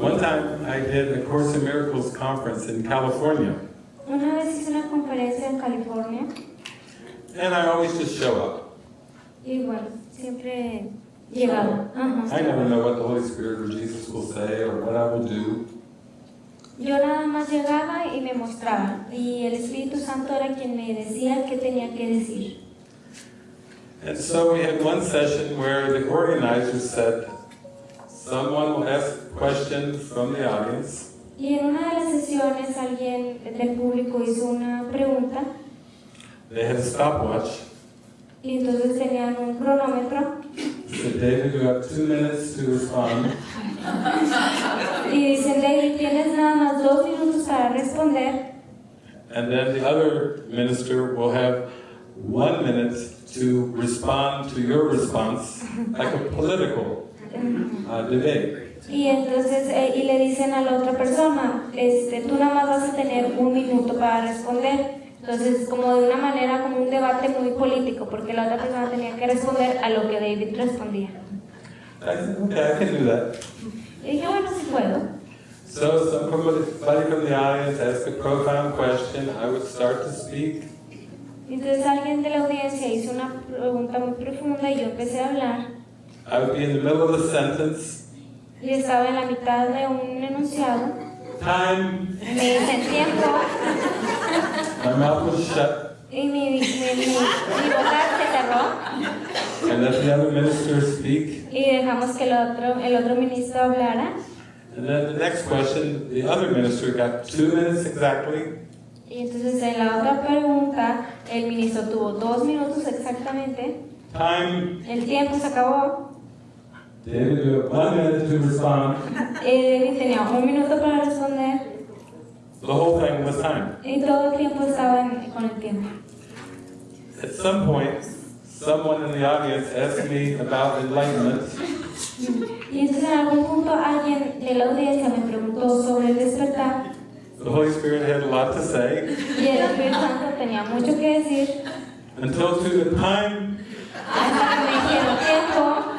One time I did a Course in Miracles conference in California, Una vez hice una conferencia en California and I always just show up. y bueno, siempre llegaba. Ajá. I never know what the Holy Spirit or Jesus will say or what I will do. Yo nada más llegaba y me mostraba y el Espíritu Santo era quien me decía qué tenía que decir. And so we had one session where the organizers said, someone will ask questions from the audience, Y en una de las sesiones alguien del público hizo una pregunta. They had a stopwatch, y entonces tenían un cronómetro. Said, David, you have two minutes to respond. y dicen, David, tienes nada más dos minutos para responder. And then the other minister will have one minute to respond to your response, like a political uh, debate. y entonces eh, y le dicen a la otra persona, este, tú nada más vas a tener un minuto para responder. Entonces, como de una manera, como un debate muy político, porque la otra persona tenía que responder a lo que David respondía. Okay, I can do that. Y dije, bueno, sí puedo. So somebody from the audience asked a profound question. I would start to speak. Entonces alguien de la audiencia hizo una pregunta muy profunda y yo empecé a hablar. I would be in the middle of a sentence. Y estaba en la mitad de un enunciado. Time. Me dicen tiempo My mouth was shut. y mi, mi, mi, mi boca se cerró And let the other minister speak. y dejamos que el otro, el otro ministro hablara. And then the next question, the other minister got two minutes exactly. Y entonces en la otra pregunta el ministro tuvo dos minutos exactamente. Time. El tiempo se acabó. You have one minute to respond. Y eh, tenía un minuto para responder The whole thing was time. y todo el tiempo estaba en- con el tiempo. At some point, someone in the audience asked me about enlightenment. Y entonces en algún punto alguien de la audiencia me preguntó sobre el despertar The Holy Spirit had a lot to say. y el Espíritu Santo tenía mucho que decir Until to the time, hasta que me dijeron tiempo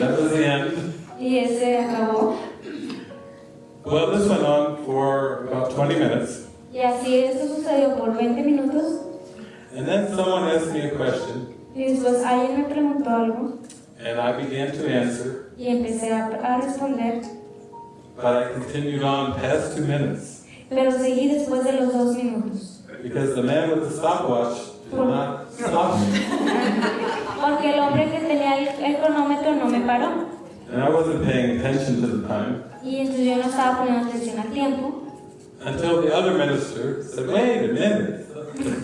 that was the end. y ese acabó. Well, this went on for about 20 minutes. Y así esto sucedió por 20 minutos And then someone asked me a question, y después alguien me preguntó algo and I began to answer, y empecé a, a responder, but I continued on past two minutes pero seguí después de los dos minutos. because the man with the stopwatch did not stop me. Porque el hombre que tenía el, el cronómetro no me paró. And I wasn't paying attention to the time Y entonces yo no estaba poniendo atención al tiempo. until the other minister said, wait a minute.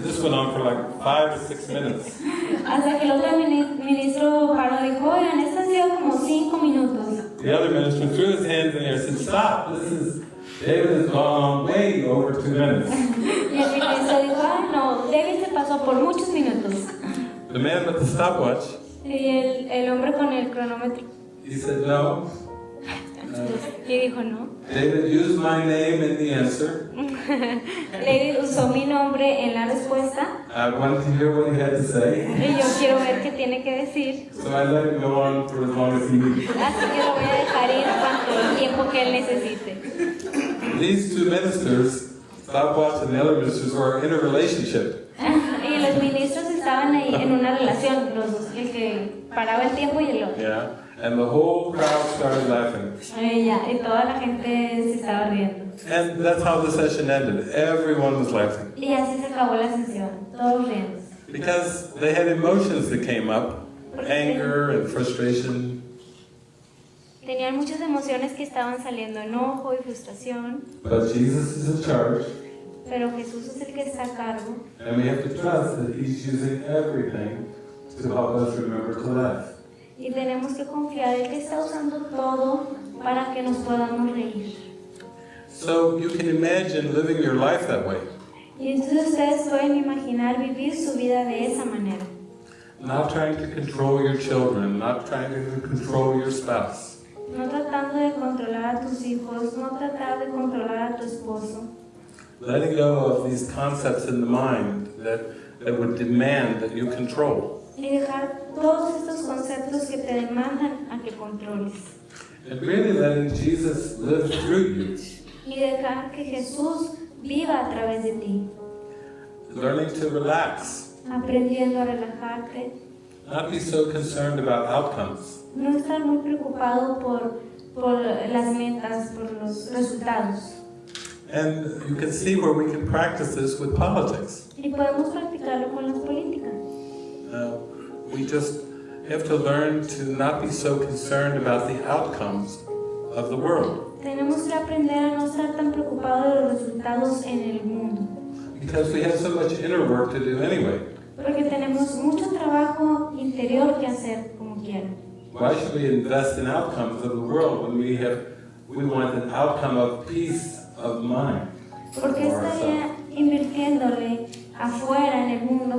This went on for like five or six minutes. Hasta que el otro mini- ministro paró y dijo, oigan, esto ha sido como cinco minutos. The other minister threw his hands in the air and said, stop, this is, David has gone on way over two minutes. Y el ministro dijo, ah, no, David se pasó por muchos minutos. The man with the stopwatch, Y el, el hombre con el cronómetro. He said, no. Uh, Y dijo, no. David used my name in the answer. David usó mi nombre en la respuesta. I wanted to hear what he had to say, Y yo quiero ver qué tiene que decir. so I let him go on for as long as he needed. Así que lo voy a dejar ir cuanto el tiempo que él necesite. These two ministers, Stopwatch and the other ministers, were in a relationship. En una relación, los dos, el que paraba el tiempo y el otro. Yeah. And the whole crowd started laughing. Y ya, y toda la gente se estaba riendo. And that's how the session ended. Everyone was laughing. Y así se acabó la sesión, todos riendo. Because they had emotions that came up anger and frustration. Tenían muchas emociones que estaban saliendo, enojo y frustración, But Jesus is in charge, pero Jesús es el que está a cargo and we have to trust that He's using everything to help us remember to laugh. y tenemos que confiar en que está usando todo para que nos podamos reír. So you can imagine living your life that way. Y entonces ustedes pueden imaginar vivir su vida de esa manera. Not trying to control your children, not trying to control your spouse, No tratando de controlar a tus hijos, no tratar de controlar a tu esposo. Letting go of these concepts in the mind that, that would demand that you control. Y dejar todos estos conceptos que te demandan a que controles. and really letting Jesus live through you. y dejar que Jesús viva a través de ti, Learning to relax, aprendiendo a relajarte, not be so concerned about outcomes. no estar muy preocupado por, por las metas, por los resultados. And you can see where we can practice this with politics. Y podemos practicarlo con las políticas. Uh, we just have to learn to not be so concerned about the outcomes of the world Tenemos que aprender a no estar tan preocupados de los resultados en el mundo, because we have so much inner work to do anyway. porque tenemos mucho trabajo interior que hacer como quiera. Why should we invest in outcomes of the world when we have we want an outcome of peace Porque estaría invirtiéndole afuera en el mundo